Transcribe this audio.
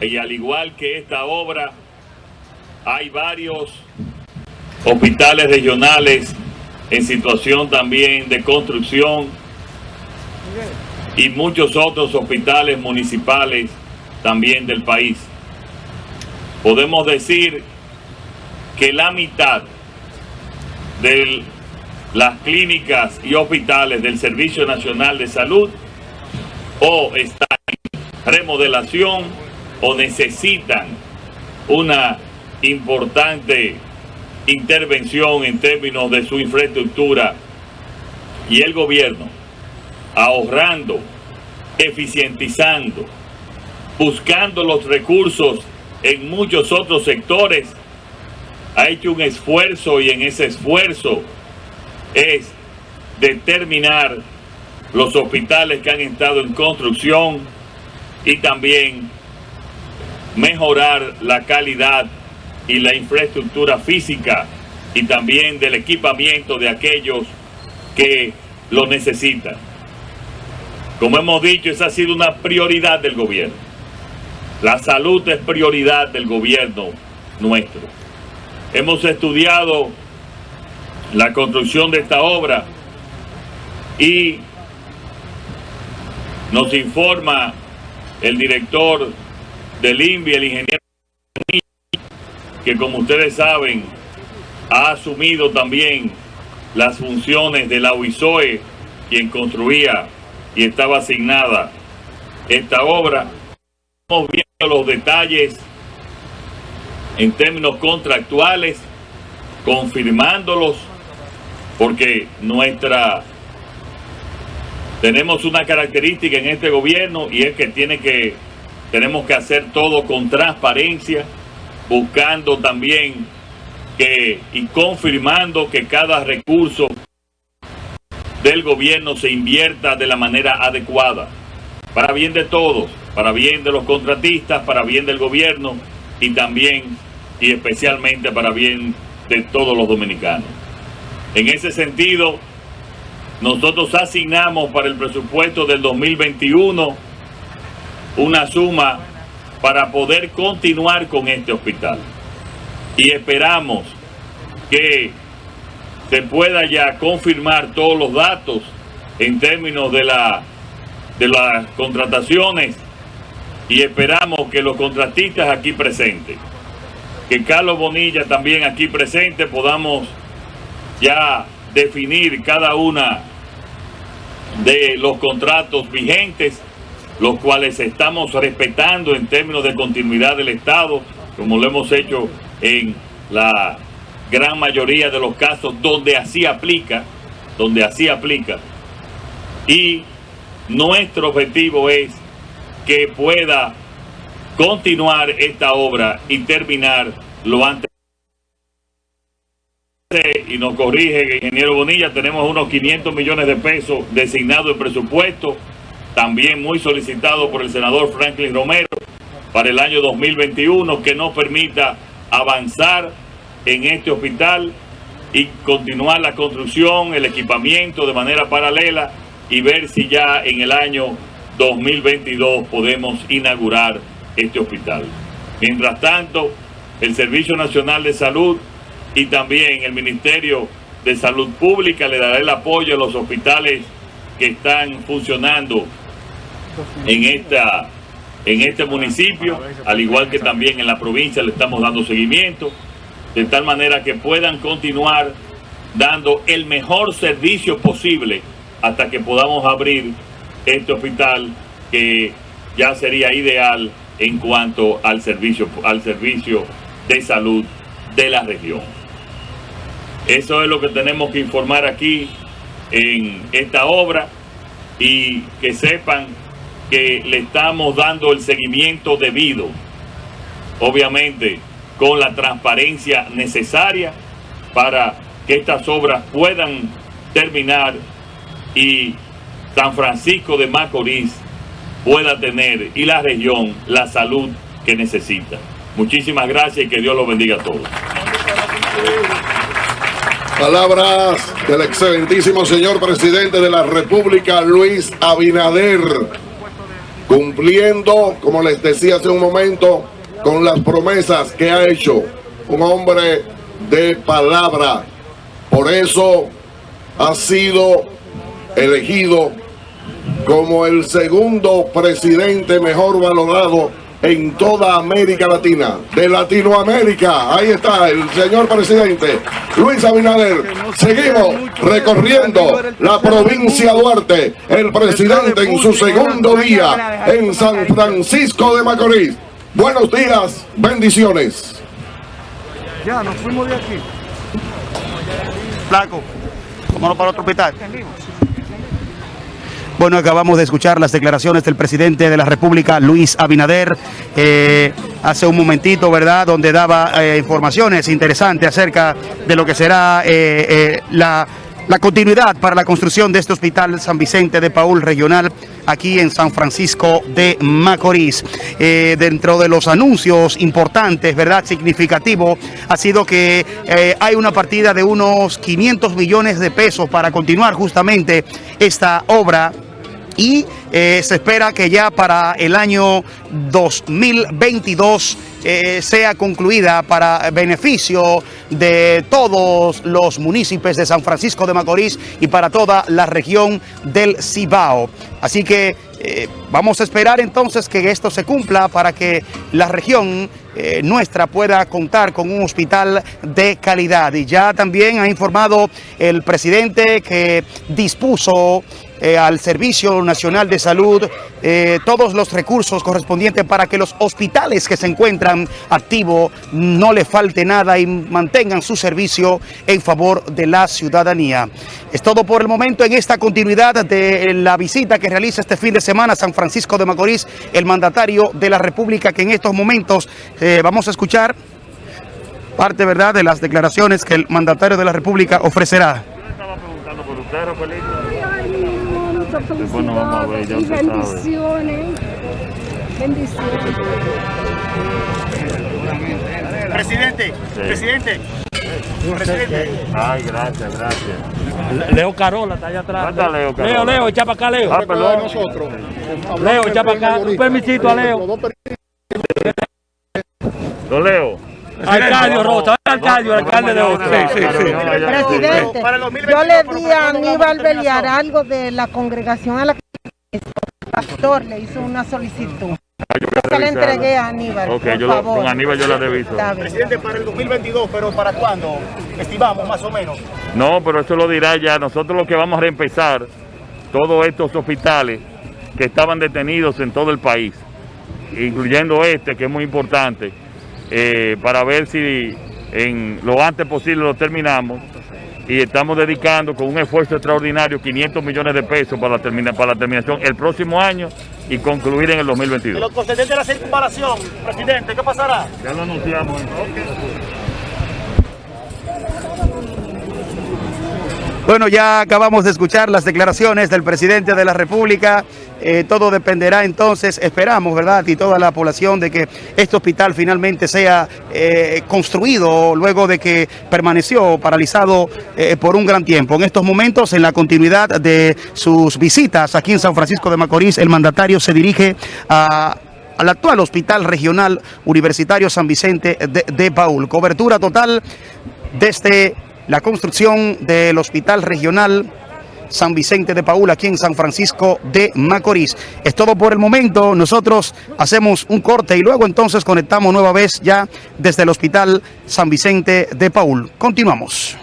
y al igual que esta obra, hay varios hospitales regionales en situación también de construcción y muchos otros hospitales municipales también del país. Podemos decir que la mitad de las clínicas y hospitales del Servicio Nacional de Salud o están en remodelación o necesitan una importante intervención en términos de su infraestructura y el gobierno ahorrando, eficientizando, buscando los recursos en muchos otros sectores, ha hecho un esfuerzo y en ese esfuerzo es determinar los hospitales que han estado en construcción y también mejorar la calidad y la infraestructura física y también del equipamiento de aquellos que lo necesitan. Como hemos dicho, esa ha sido una prioridad del gobierno. La salud es prioridad del gobierno nuestro. Hemos estudiado la construcción de esta obra y nos informa el director del INVI, el ingeniero que como ustedes saben ha asumido también las funciones de la UISOE, quien construía y estaba asignada esta obra. Estamos viendo los detalles en términos contractuales, confirmándolos, porque nuestra tenemos una característica en este gobierno y es que tiene que tenemos que hacer todo con transparencia, buscando también que y confirmando que cada recurso del gobierno se invierta de la manera adecuada, para bien de todos, para bien de los contratistas, para bien del gobierno y también y especialmente para bien de todos los dominicanos. En ese sentido, nosotros asignamos para el presupuesto del 2021 una suma para poder continuar con este hospital. Y esperamos que se pueda ya confirmar todos los datos en términos de, la, de las contrataciones y esperamos que los contratistas aquí presentes, que Carlos Bonilla también aquí presente, podamos ya definir cada una de los contratos vigentes, los cuales estamos respetando en términos de continuidad del Estado, como lo hemos hecho en la gran mayoría de los casos donde así aplica, donde así aplica. Y nuestro objetivo es que pueda continuar esta obra y terminar lo antes. Y nos corrige ingeniero Bonilla, tenemos unos 500 millones de pesos designados en presupuesto, también muy solicitado por el senador Franklin Romero para el año 2021, que nos permita avanzar en este hospital y continuar la construcción, el equipamiento de manera paralela y ver si ya en el año 2022 podemos inaugurar este hospital. Mientras tanto, el Servicio Nacional de Salud y también el Ministerio de Salud Pública le dará el apoyo a los hospitales que están funcionando en esta en este municipio, al igual que también en la provincia le estamos dando seguimiento de tal manera que puedan continuar dando el mejor servicio posible hasta que podamos abrir este hospital que ya sería ideal en cuanto al servicio, al servicio de salud de la región. Eso es lo que tenemos que informar aquí en esta obra y que sepan que le estamos dando el seguimiento debido. Obviamente, con la transparencia necesaria para que estas obras puedan terminar y San Francisco de Macorís pueda tener y la región la salud que necesita. Muchísimas gracias y que Dios los bendiga a todos. Palabras del excelentísimo señor presidente de la República, Luis Abinader. Cumpliendo, como les decía hace un momento, con las promesas que ha hecho un hombre de palabra. Por eso ha sido elegido como el segundo presidente mejor valorado en toda América Latina, de Latinoamérica. Ahí está el señor presidente Luis Abinader. Seguimos recorriendo la provincia Duarte, el presidente en su segundo día en San Francisco de Macorís. Buenos días, bendiciones. Ya, nos fuimos de aquí. Flaco, vámonos para otro hospital. Bueno, acabamos de escuchar las declaraciones del presidente de la República, Luis Abinader, eh, hace un momentito, ¿verdad?, donde daba eh, informaciones interesantes acerca de lo que será eh, la, continuidad para la construcción de este hospital San Vicente de Paul Regional aquí en San Francisco de Macorís. Dentro de los anuncios importantes, ¿verdad?, significativo, ha sido que hay una partida de unos 500 millones de pesos para continuar justamente esta obra y eh, se espera que ya para el año 2022 eh, sea concluida para beneficio de todos los municipios de San Francisco de Macorís y para toda la región del Cibao. Así que eh, vamos a esperar entonces que esto se cumpla para que la región nuestra pueda contar con un hospital de calidad. Y ya también ha informado el presidente que dispuso eh, al Servicio Nacional de Salud eh, todos los recursos correspondientes para que los hospitales que se encuentran activos no le falte nada y mantengan su servicio en favor de la ciudadanía. Es todo por el momento en esta continuidad de la visita que realiza este fin de semana San Francisco de Macorís, el mandatario de la República que en estos momentos eh, vamos a escuchar parte verdad de las declaraciones que el mandatario de la República ofrecerá. estaba preguntando por usted, Bueno, felicidades y bendiciones. Bendiciones. Presidente, presidente, presidente. Ay, gracias, gracias. Leo Carola está allá atrás. ¿Dónde está Leo Carola? Leo, Leo, echa para acá, Leo. Ah, perdón. nosotros. Leo, echa para acá. Un permisito a Leo. Don Leo. Arcadio Rosa, El alcalde de hoy. Sí, sí, sí. Presidente, Para el 2022, yo le di a no Aníbal Beliar algo de la congregación a la que el pastor le hizo una solicitud. Se la entregué a Aníbal, Ok, por yo lo- favor. con Aníbal yo la reviso. Presidente, para el 2022, pero ¿para cuándo? Estimamos más o menos. No, pero eso lo dirá ya. Nosotros lo que vamos a reempezar todos estos hospitales que estaban detenidos en todo el país, incluyendo este que es muy importante, eh, para ver si en lo antes posible lo terminamos. Y estamos dedicando con un esfuerzo extraordinario 500 millones de pesos para la, termina- para la terminación el próximo año y concluir en el En 2022. lo concedente de la circunvalación, presidente, ¿qué pasará? Ya lo anunciamos. Bueno, ya acabamos de escuchar las declaraciones del presidente de la República. Eh, todo dependerá entonces, esperamos, ¿verdad? Y toda la población de que este hospital finalmente sea eh, construido luego de que permaneció paralizado eh, por un gran tiempo. En estos momentos, en la continuidad de sus visitas aquí en San Francisco de Macorís, el mandatario se dirige al actual Hospital Regional Universitario San Vicente de, de Paul. Cobertura total desde la construcción del Hospital Regional San Vicente de Paul aquí en San Francisco de Macorís. Es todo por el momento. Nosotros hacemos un corte y luego entonces conectamos nueva vez ya desde el Hospital San Vicente de Paul. Continuamos.